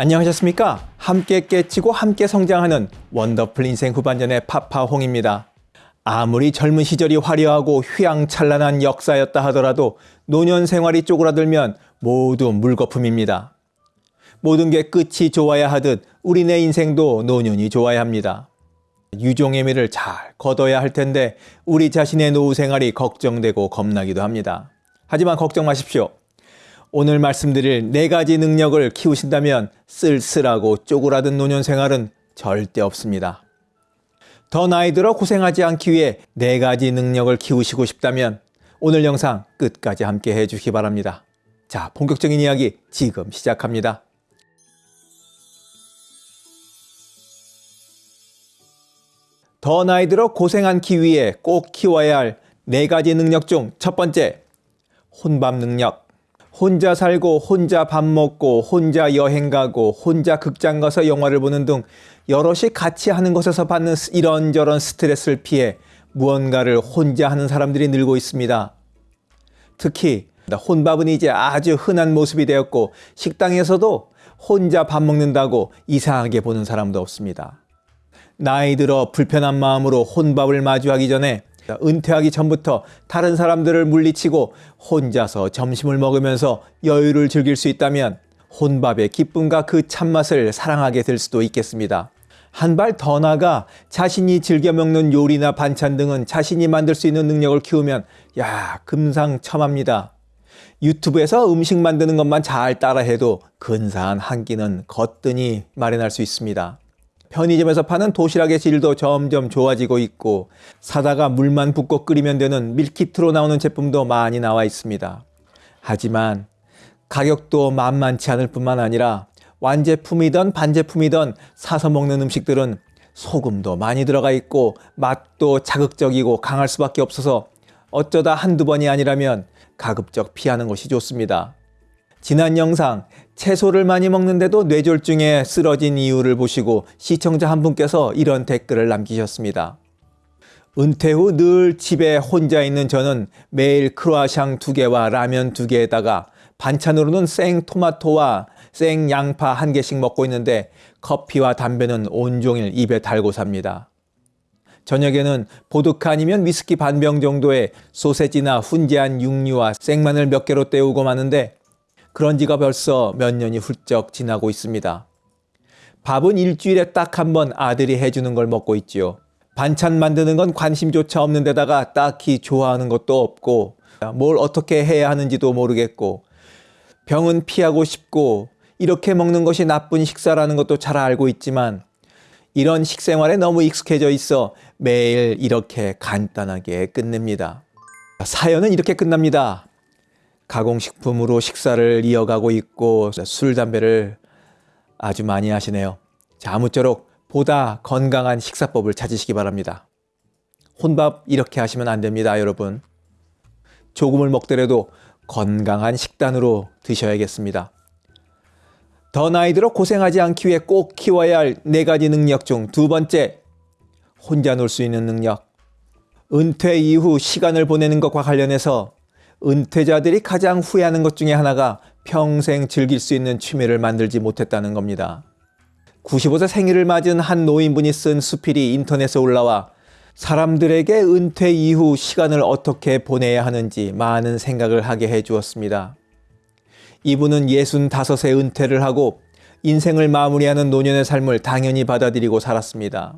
안녕하셨습니까? 함께 깨치고 함께 성장하는 원더풀 인생 후반전의 파파홍입니다. 아무리 젊은 시절이 화려하고 휘황찬란한 역사였다 하더라도 노년 생활이 쪼그라들면 모두 물거품입니다. 모든 게 끝이 좋아야 하듯 우리네 인생도 노년이 좋아야 합니다. 유종의 미를 잘 거둬야 할 텐데 우리 자신의 노후 생활이 걱정되고 겁나기도 합니다. 하지만 걱정 마십시오. 오늘 말씀드릴 네 가지 능력을 키우신다면 쓸쓸하고 쪼그라든 노년 생활은 절대 없습니다. 더 나이 들어 고생하지 않기 위해 네 가지 능력을 키우시고 싶다면 오늘 영상 끝까지 함께 해주시기 바랍니다. 자, 본격적인 이야기 지금 시작합니다. 더 나이 들어 고생 않기 위해 꼭 키워야 할 네 가지 능력 중 첫 번째, 혼밥 능력. 혼자 살고 혼자 밥 먹고 혼자 여행 가고 혼자 극장 가서 영화를 보는 등 여럿이 같이 하는 것에서 받는 이런저런 스트레스를 피해 무언가를 혼자 하는 사람들이 늘고 있습니다. 특히 혼밥은 이제 아주 흔한 모습이 되었고 식당에서도 혼자 밥 먹는다고 이상하게 보는 사람도 없습니다. 나이 들어 불편한 마음으로 혼밥을 마주하기 전에 은퇴하기 전부터 다른 사람들을 물리치고 혼자서 점심을 먹으면서 여유를 즐길 수 있다면 혼밥의 기쁨과 그 참맛을 사랑하게 될 수도 있겠습니다. 한 발 더 나가 자신이 즐겨 먹는 요리나 반찬 등은 자신이 만들 수 있는 능력을 키우면 야 금상첨화입니다. 유튜브에서 음식 만드는 것만 잘 따라해도 근사한 한 끼는 거뜬히 마련할 수 있습니다. 편의점에서 파는 도시락의 질도 점점 좋아지고 있고 사다가 물만 붓고 끓이면 되는 밀키트로 나오는 제품도 많이 나와 있습니다. 하지만 가격도 만만치 않을 뿐만 아니라 완제품이든 반제품이든 사서 먹는 음식들은 소금도 많이 들어가 있고 맛도 자극적이고 강할 수밖에 없어서 어쩌다 한두 번이 아니라면 가급적 피하는 것이 좋습니다. 지난 영상 채소를 많이 먹는데도 뇌졸중에 쓰러진 이유를 보시고 시청자 한 분께서 이런 댓글을 남기셨습니다. 은퇴 후 늘 집에 혼자 있는 저는 매일 크로아상 두 개와 라면 두 개에다가 반찬으로는 생 토마토와 생 양파 한 개씩 먹고 있는데 커피와 담배는 온종일 입에 달고 삽니다. 저녁에는 보드카 아니면 위스키 반 병 정도의 소세지나 훈제한 육류와 생마늘 몇 개로 때우고 마는데 그런 지가 벌써 몇 년이 훌쩍 지나고 있습니다. 밥은 일주일에 딱 한 번 아들이 해주는 걸 먹고 있지요. 반찬 만드는 건 관심조차 없는 데다가 딱히 좋아하는 것도 없고 뭘 어떻게 해야 하는지도 모르겠고 병은 피하고 싶고 이렇게 먹는 것이 나쁜 식사라는 것도 잘 알고 있지만 이런 식생활에 너무 익숙해져 있어 매일 이렇게 간단하게 끝냅니다. 사연은 이렇게 끝납니다. 가공식품으로 식사를 이어가고 있고 술, 담배를 아주 많이 하시네요. 자, 아무쪼록 보다 건강한 식사법을 찾으시기 바랍니다. 혼밥 이렇게 하시면 안 됩니다, 여러분. 조금을 먹더라도 건강한 식단으로 드셔야겠습니다. 더 나이 들어 고생하지 않기 위해 꼭 키워야 할 네 가지 능력 중 두 번째, 혼자 놀 수 있는 능력. 은퇴 이후 시간을 보내는 것과 관련해서 은퇴자들이 가장 후회하는 것 중에 하나가 평생 즐길 수 있는 취미를 만들지 못했다는 겁니다. 95세 생일을 맞은 한 노인분이 쓴 수필이 인터넷에 올라와 사람들에게 은퇴 이후 시간을 어떻게 보내야 하는지 많은 생각을 하게 해 주었습니다. 이분은 65세 은퇴를 하고 인생을 마무리하는 노년의 삶을 당연히 받아들이고 살았습니다.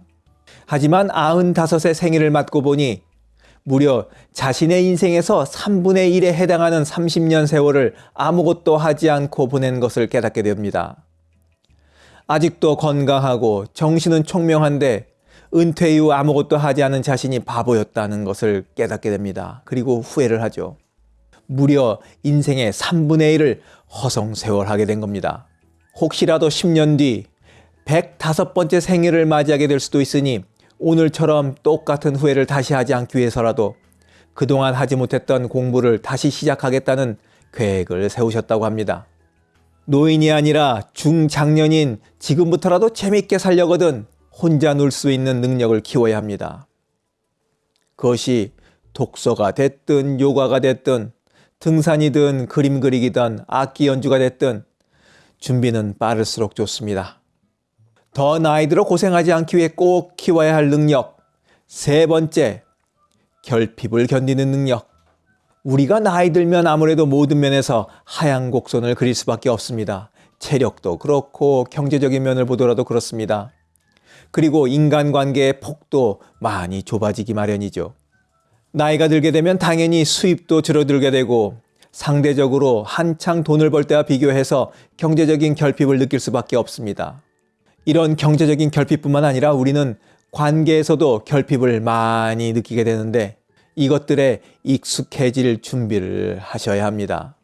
하지만 95세 생일을 맞고 보니 무려 자신의 인생에서 3분의 1에 해당하는 30년 세월을 아무것도 하지 않고 보낸 것을 깨닫게 됩니다. 아직도 건강하고 정신은 총명한데 은퇴 이후 아무것도 하지 않은 자신이 바보였다는 것을 깨닫게 됩니다. 그리고 후회를 하죠. 무려 인생의 3분의 1을 허송세월하게 된 겁니다. 혹시라도 10년 뒤 105번째 생일을 맞이하게 될 수도 있으니 오늘처럼 똑같은 후회를 다시 하지 않기 위해서라도 그동안 하지 못했던 공부를 다시 시작하겠다는 계획을 세우셨다고 합니다. 노인이 아니라 중장년인 지금부터라도 재밌게 살려거든 혼자 놀 수 있는 능력을 키워야 합니다. 그것이 독서가 됐든 요가가 됐든 등산이든 그림 그리기든 악기 연주가 됐든 준비는 빠를수록 좋습니다. 더 나이 들어 고생하지 않기 위해 꼭 키워야 할 능력. 세 번째, 결핍을 견디는 능력. 우리가 나이 들면 아무래도 모든 면에서 하향 곡선을 그릴 수밖에 없습니다. 체력도 그렇고 경제적인 면을 보더라도 그렇습니다. 그리고 인간관계의 폭도 많이 좁아지기 마련이죠. 나이가 들게 되면 당연히 수입도 줄어들게 되고 상대적으로 한창 돈을 벌 때와 비교해서 경제적인 결핍을 느낄 수밖에 없습니다. 이런 경제적인 결핍뿐만 아니라 우리는 관계에서도 결핍을 많이 느끼게 되는데 이것들에 익숙해질 준비를 하셔야 합니다.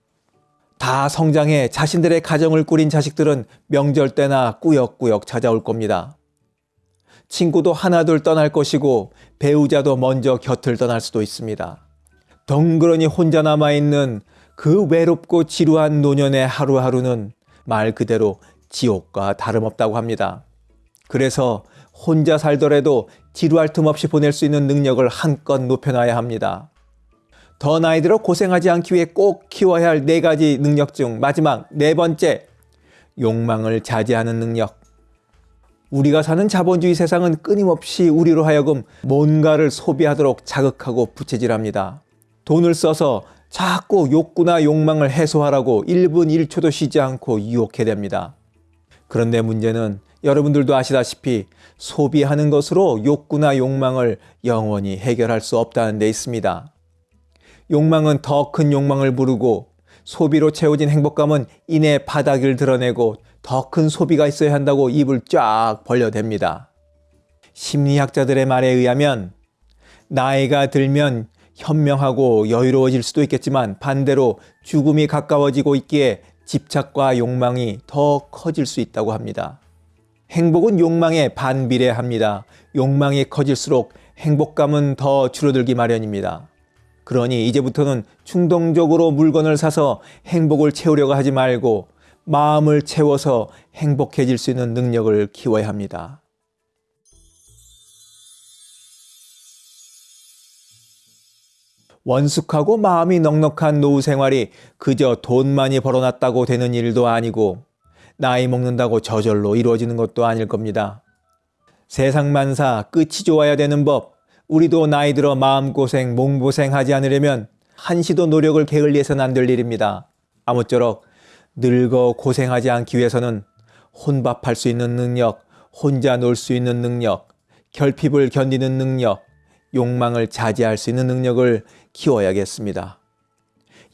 다 성장해 자신들의 가정을 꾸린 자식들은 명절 때나 꾸역꾸역 찾아올 겁니다. 친구도 하나둘 떠날 것이고 배우자도 먼저 곁을 떠날 수도 있습니다. 덩그러니 혼자 남아있는 그 외롭고 지루한 노년의 하루하루는 말 그대로 지옥과 다름없다고 합니다. 그래서 혼자 살더라도 지루할 틈 없이 보낼 수 있는 능력을 한껏 높여놔야 합니다. 더 나이 들어 고생하지 않기 위해 꼭 키워야 할 네 가지 능력 중 마지막 네 번째, 욕망을 자제하는 능력. 우리가 사는 자본주의 세상은 끊임없이 우리로 하여금 뭔가를 소비하도록 자극하고 부채질합니다. 돈을 써서 자꾸 욕구나 욕망을 해소하라고 1분 1초도 쉬지 않고 유혹해 됩니다. 그런데 문제는 여러분들도 아시다시피 소비하는 것으로 욕구나 욕망을 영원히 해결할 수 없다는 데 있습니다. 욕망은 더 큰 욕망을 부르고 소비로 채워진 행복감은 이내 바닥을 드러내고 더 큰 소비가 있어야 한다고 입을 쫙 벌려댑니다. 심리학자들의 말에 의하면 나이가 들면 현명하고 여유로워질 수도 있겠지만 반대로 죽음이 가까워지고 있기에 집착과 욕망이 더 커질 수 있다고 합니다. 행복은 욕망에 반비례합니다. 욕망이 커질수록 행복감은 더 줄어들기 마련입니다. 그러니 이제부터는 충동적으로 물건을 사서 행복을 채우려고 하지 말고 마음을 채워서 행복해질 수 있는 능력을 키워야 합니다. 원숙하고 마음이 넉넉한 노후 생활이 그저 돈 많이 벌어놨다고 되는 일도 아니고 나이 먹는다고 저절로 이루어지는 것도 아닐 겁니다. 세상 만사 끝이 좋아야 되는 법. 우리도 나이 들어 마음고생, 몸고생 하지 않으려면 한시도 노력을 게을리해서는 안 될 일입니다. 아무쪼록 늙어 고생하지 않기 위해서는 혼밥할 수 있는 능력, 혼자 놀 수 있는 능력, 결핍을 견디는 능력, 욕망을 자제할 수 있는 능력을 키워야겠습니다.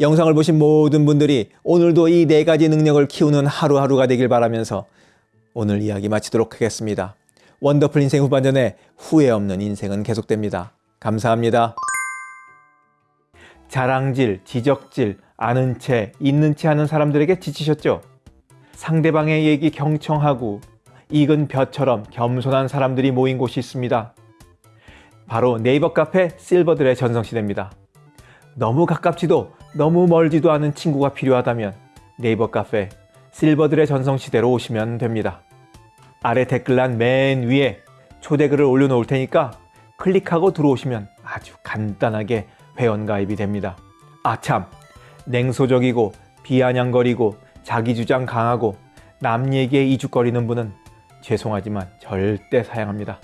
영상을 보신 모든 분들이 오늘도 이 네 가지 능력을 키우는 하루하루가 되길 바라면서 오늘 이야기 마치도록 하겠습니다. 원더풀 인생 후반전에 후회 없는 인생은 계속됩니다. 감사합니다. 자랑질, 지적질, 아는 채, 있는 채 하는 사람들에게 지치셨죠? 상대방의 얘기 경청하고 익은 벼처럼 겸손한 사람들이 모인 곳이 있습니다. 바로 네이버 카페 실버들의 전성시대입니다. 너무 가깝지도 너무 멀지도 않은 친구가 필요하다면 네이버 카페 실버들의 전성시대로 오시면 됩니다. 아래 댓글란 맨 위에 초대글을 올려놓을 테니까 클릭하고 들어오시면 아주 간단하게 회원가입이 됩니다. 아참 냉소적이고 비아냥거리고 자기주장 강하고 남 얘기에 이죽거리는 분은 죄송하지만 절대 사양합니다.